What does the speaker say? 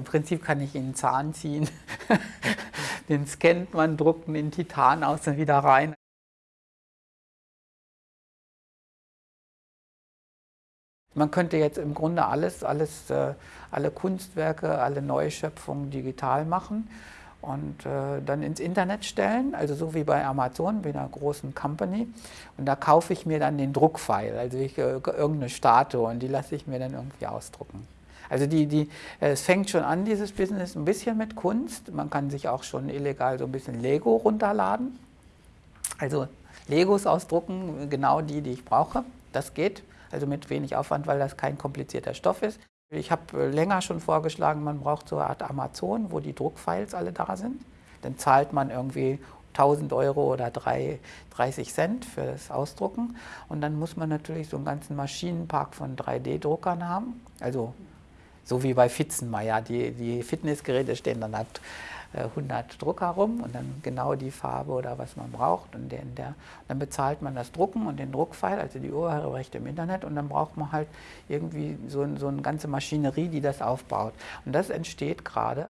im Prinzip kann ich Ihnen Zahn ziehen, den scannt man, druckt den Titan aus und wieder rein. Man könnte jetzt im Grunde alles, alles, äh, alle Kunstwerke, alle Neuschöpfungen digital machen und äh, dann ins Internet stellen, also so wie bei Amazon, bei einer großen Company. Und da kaufe ich mir dann den Druckfile, also ich, äh, irgendeine Statue und die lasse ich mir dann irgendwie ausdrucken. Also die, die, äh, es fängt schon an, dieses Business, ein bisschen mit Kunst. Man kann sich auch schon illegal so ein bisschen Lego runterladen. Also Legos ausdrucken, genau die, die ich brauche. Das geht also mit wenig Aufwand, weil das kein komplizierter Stoff ist. Ich habe äh, länger schon vorgeschlagen, man braucht so eine Art Amazon, wo die Druckfiles alle da sind. Dann zahlt man irgendwie 1000 Euro oder 3, 30 Cent für das Ausdrucken. Und dann muss man natürlich so einen ganzen Maschinenpark von 3D-Druckern haben. Also so wie bei Fitzenmeier, die, die Fitnessgeräte stehen dann halt 100 Drucker rum und dann genau die Farbe oder was man braucht. Und der, der, dann bezahlt man das Drucken und den Druckfile, also die Urheberrechte im Internet und dann braucht man halt irgendwie so, so eine ganze Maschinerie, die das aufbaut. Und das entsteht gerade.